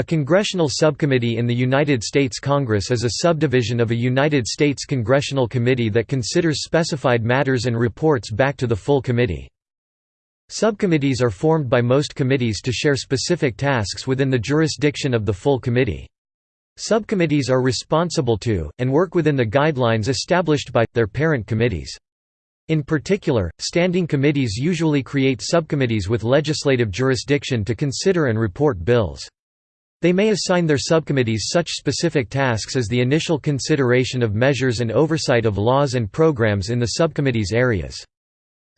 A congressional subcommittee in the United States Congress is a subdivision of a United States congressional committee that considers specified matters and reports back to the full committee. Subcommittees are formed by most committees to share specific tasks within the jurisdiction of the full committee. Subcommittees are responsible to, and work within the guidelines established by, their parent committees. In particular, standing committees usually create subcommittees with legislative jurisdiction to consider and report bills. They may assign their subcommittees such specific tasks as the initial consideration of measures and oversight of laws and programs in the subcommittee's areas.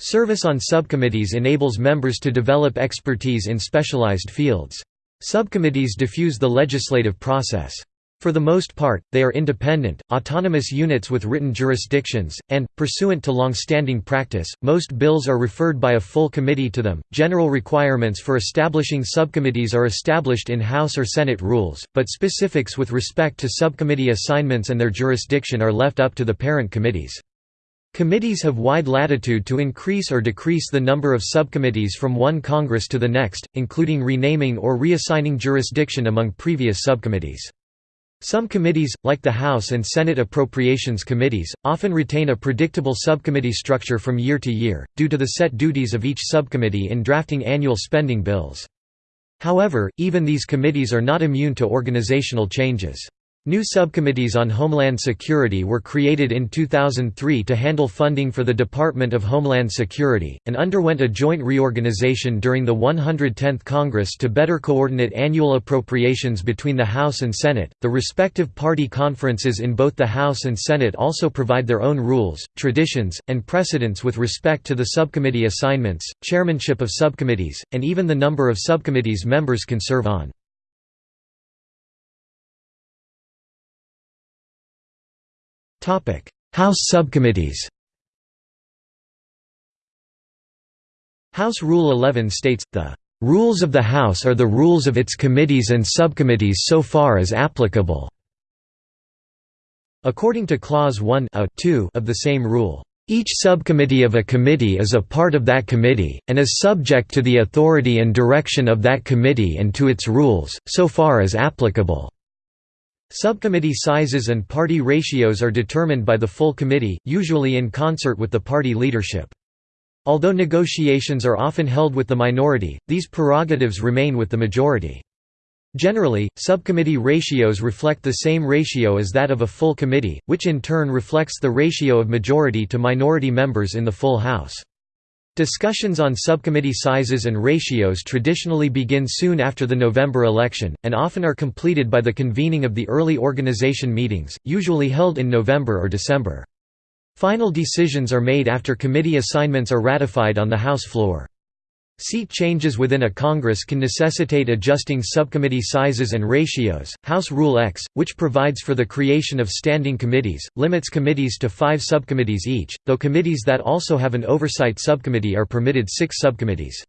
Service on subcommittees enables members to develop expertise in specialized fields. Subcommittees diffuse the legislative process. For the most part, they are independent, autonomous units with written jurisdictions, and, pursuant to long-standing practice, most bills are referred by a full committee to them. General requirements for establishing subcommittees are established in House or Senate rules, but specifics with respect to subcommittee assignments and their jurisdiction are left up to the parent committees. Committees have wide latitude to increase or decrease the number of subcommittees from one Congress to the next, including renaming or reassigning jurisdiction among previous subcommittees. Some committees, like the House and Senate Appropriations Committees, often retain a predictable subcommittee structure from year to year, due to the set duties of each subcommittee in drafting annual spending bills. However, even these committees are not immune to organizational changes. New subcommittees on Homeland Security were created in 2003 to handle funding for the Department of Homeland Security, and underwent a joint reorganization during the 110th Congress to better coordinate annual appropriations between the House and Senate. The respective party conferences in both the House and Senate also provide their own rules, traditions, and precedents with respect to the subcommittee assignments, chairmanship of subcommittees, and even the number of subcommittees members can serve on. House subcommittees House Rule 11 states, the "...rules of the House are the rules of its committees and subcommittees so far as applicable." According to Clause 1 a 2 of the same rule, "...each subcommittee of a committee is a part of that committee, and is subject to the authority and direction of that committee and to its rules, so far as applicable." Subcommittee sizes and party ratios are determined by the full committee, usually in concert with the party leadership. Although negotiations are often held with the minority, these prerogatives remain with the majority. Generally, subcommittee ratios reflect the same ratio as that of a full committee, which in turn reflects the ratio of majority to minority members in the full House. Discussions on subcommittee sizes and ratios traditionally begin soon after the November election, and often are completed by the convening of the early organization meetings, usually held in November or December. Final decisions are made after committee assignments are ratified on the House floor. Seat changes within a Congress can necessitate adjusting subcommittee sizes and ratios. House Rule X, which provides for the creation of standing committees, limits committees to five subcommittees each, though committees that also have an oversight subcommittee are permitted six subcommittees.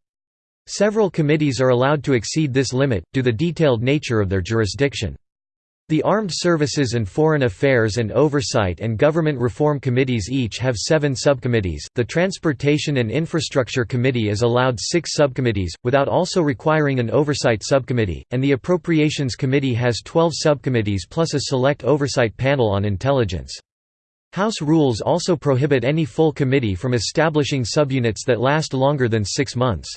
Several committees are allowed to exceed this limit, due to the detailed nature of their jurisdiction. The Armed Services and Foreign Affairs and Oversight and Government Reform Committees each have seven subcommittees. The Transportation and Infrastructure Committee is allowed six subcommittees, without also requiring an oversight subcommittee, and the Appropriations Committee has 12 subcommittees plus a select oversight panel on intelligence. House rules also prohibit any full committee from establishing subunits that last longer than six months.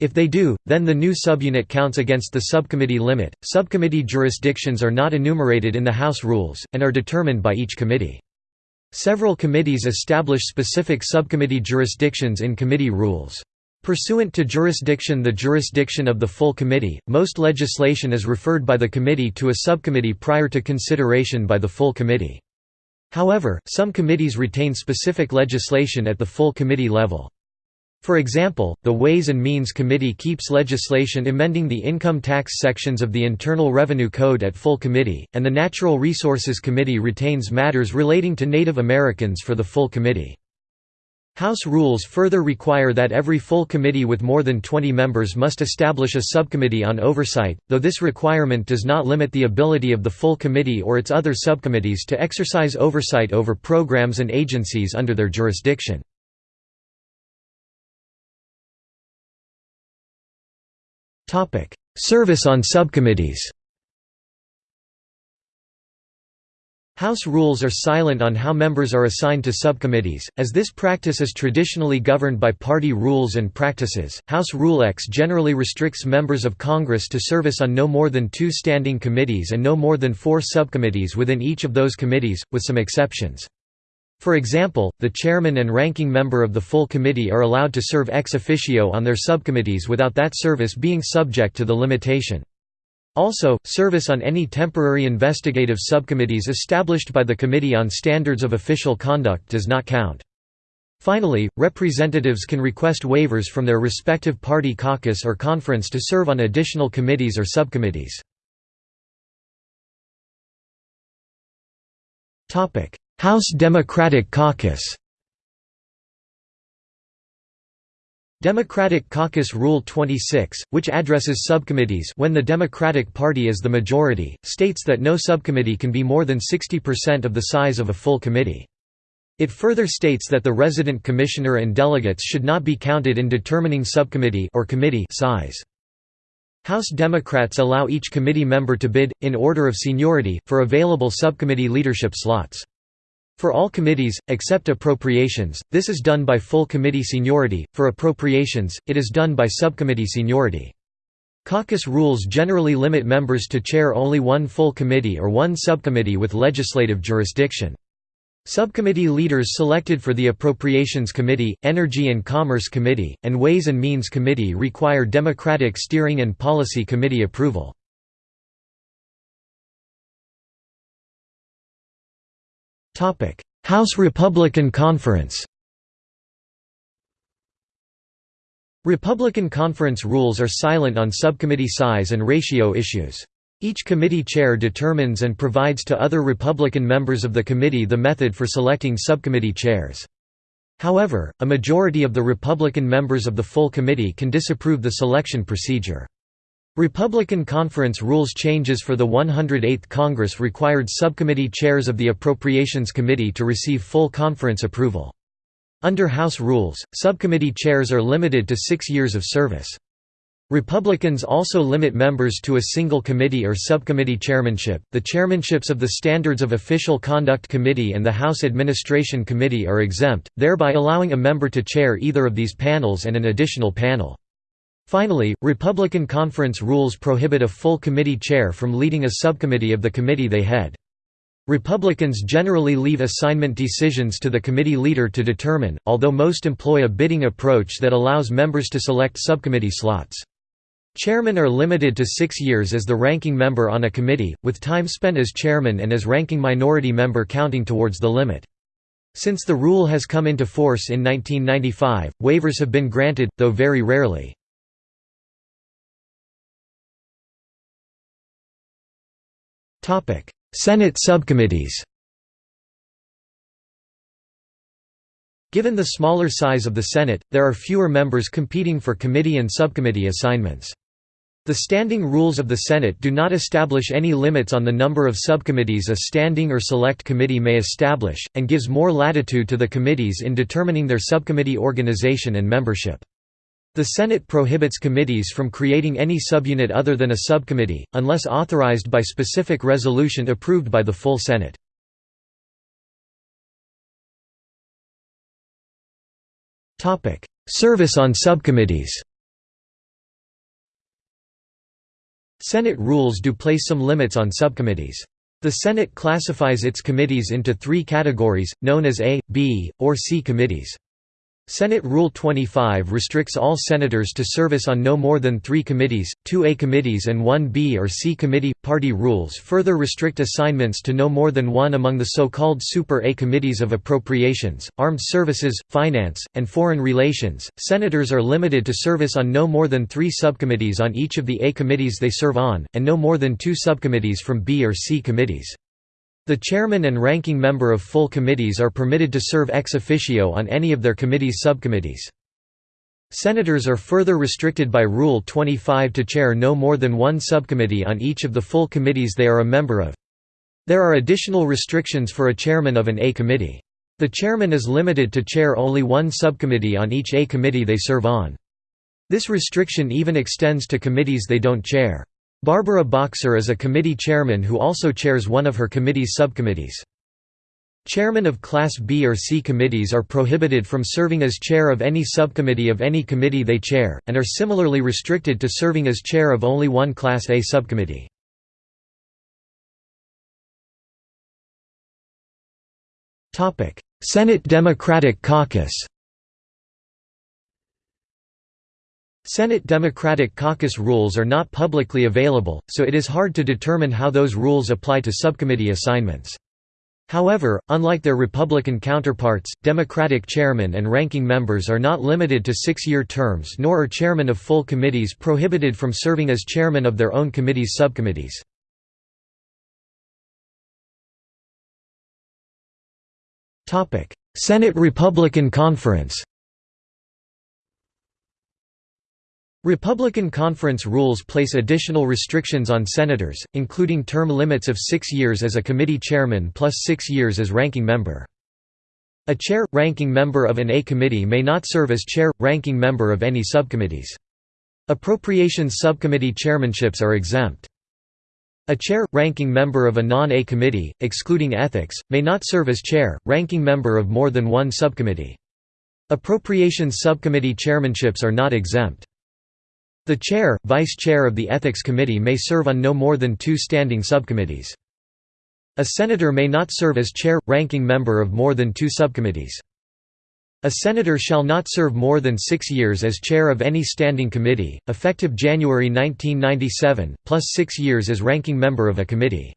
If they do, then the new subunit counts against the subcommittee limit. Subcommittee jurisdictions are not enumerated in the House rules, and are determined by each committee. Several committees establish specific subcommittee jurisdictions in committee rules. Pursuant to jurisdiction the jurisdiction of the full committee, most legislation is referred by the committee to a subcommittee prior to consideration by the full committee. However, some committees retain specific legislation at the full committee level. For example, the Ways and Means Committee keeps legislation amending the income tax sections of the Internal Revenue Code at full committee, and the Natural Resources Committee retains matters relating to Native Americans for the full committee. House rules further require that every full committee with more than 20 members must establish a subcommittee on oversight, though this requirement does not limit the ability of the full committee or its other subcommittees to exercise oversight over programs and agencies under their jurisdiction. Service on subcommittees House rules are silent on how members are assigned to subcommittees, as this practice is traditionally governed by party rules and practices. House Rule X generally restricts members of Congress to service on no more than two standing committees and no more than four subcommittees within each of those committees, with some exceptions. For example, the chairman and ranking member of the full committee are allowed to serve ex officio on their subcommittees without that service being subject to the limitation. Also, service on any temporary investigative subcommittees established by the Committee on Standards of Official Conduct does not count. Finally, representatives can request waivers from their respective party caucus or conference to serve on additional committees or subcommittees. House Democratic Caucus Democratic Caucus Rule 26, which addresses subcommittees when the Democratic Party is the majority, states that no subcommittee can be more than 60% of the size of a full committee. It further states that the resident commissioner and delegates should not be counted in determining subcommittee or committee size. House Democrats allow each committee member to bid, in order of seniority, for available subcommittee leadership slots. For all committees, except appropriations, this is done by full committee seniority, for appropriations, it is done by subcommittee seniority. Caucus rules generally limit members to chair only one full committee or one subcommittee with legislative jurisdiction. Subcommittee leaders selected for the Appropriations Committee, Energy and Commerce Committee, and Ways and Means Committee require Democratic Steering and Policy Committee approval. House Republican Conference Republican conference rules are silent on subcommittee size and ratio issues. Each committee chair determines and provides to other Republican members of the committee the method for selecting subcommittee chairs. However, a majority of the Republican members of the full committee can disapprove the selection procedure. Republican conference rules changes for the 108th Congress required subcommittee chairs of the Appropriations Committee to receive full conference approval. Under House rules, subcommittee chairs are limited to six years of service. Republicans also limit members to a single committee or subcommittee chairmanship. The chairmanships of the Standards of Official Conduct Committee and the House Administration Committee are exempt, thereby allowing a member to chair either of these panels and an additional panel. Finally, Republican conference rules prohibit a full committee chair from leading a subcommittee of the committee they head. Republicans generally leave assignment decisions to the committee leader to determine, although most employ a bidding approach that allows members to select subcommittee slots. Chairmen are limited to six years as the ranking member on a committee, with time spent as chairman and as ranking minority member counting towards the limit. Since the rule has come into force in 1995, waivers have been granted, though very rarely. Senate subcommittees Given the smaller size of the Senate, there are fewer members competing for committee and subcommittee assignments. The standing rules of the Senate do not establish any limits on the number of subcommittees a standing or select committee may establish, and gives more latitude to the committees in determining their subcommittee organization and membership. The Senate prohibits committees from creating any subunit other than a subcommittee, unless authorized by specific resolution approved by the full Senate. Service on subcommittees Senate rules do place some limits on subcommittees. The Senate classifies its committees into three categories, known as A, B, or C committees. Senate Rule 25 restricts all senators to service on no more than three committees, two A committees and one B or C committee. Party rules further restrict assignments to no more than one among the so-called Super A committees of Appropriations, Armed Services, Finance, and Foreign Relations. Senators are limited to service on no more than three subcommittees on each of the A committees they serve on, and no more than two subcommittees from B or C committees. The chairman and ranking member of full committees are permitted to serve ex officio on any of their committee's subcommittees. Senators are further restricted by Rule 25 to chair no more than one subcommittee on each of the full committees they are a member of. There are additional restrictions for a chairman of an A committee. The chairman is limited to chair only one subcommittee on each A committee they serve on. This restriction even extends to committees they don't chair. Barbara Boxer is a committee chairman who also chairs one of her committee's subcommittees. Chairmen of Class B or C committees are prohibited from serving as chair of any subcommittee of any committee they chair, and are similarly restricted to serving as chair of only one Class A subcommittee. Senate Democratic Caucus Senate Democratic Caucus rules are not publicly available, so it is hard to determine how those rules apply to subcommittee assignments. However, unlike their Republican counterparts, Democratic chairmen and ranking members are not limited to six-year terms nor are chairmen of full committees prohibited from serving as chairman of their own committee's subcommittees. Senate Republican Conference Republican conference rules place additional restrictions on senators, including term limits of six years as a committee chairman plus six years as ranking member. A chair, ranking member of an A committee may not serve as chair, ranking member of any subcommittees. Appropriations subcommittee chairmanships are exempt. A chair, ranking member of a non-A committee, excluding ethics, may not serve as chair, ranking member of more than one subcommittee. Appropriations subcommittee chairmanships are not exempt. The chair, vice chair of the Ethics Committee may serve on no more than two standing subcommittees. A senator may not serve as chair, ranking member of more than two subcommittees. A senator shall not serve more than six years as chair of any standing committee, effective January 1997, plus six years as ranking member of a committee.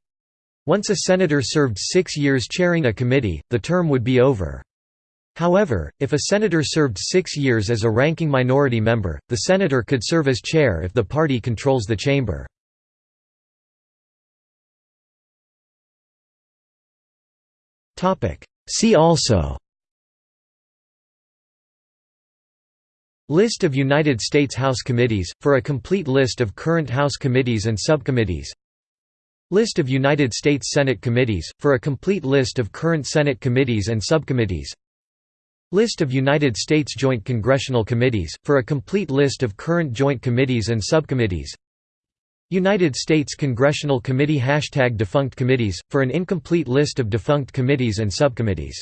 Once a senator served six years chairing a committee, the term would be over. However, if a senator served six years as a ranking minority member, the senator could serve as chair if the party controls the chamber. See also List of United States House committees, for a complete list of current House committees and subcommittees. List of United States Senate committees, for a complete list of current Senate committees and subcommittees List of United States Joint Congressional Committees, for a complete list of current joint committees and subcommittees. United States Congressional Committee Hashtag Defunct Committees, for an incomplete list of defunct committees and subcommittees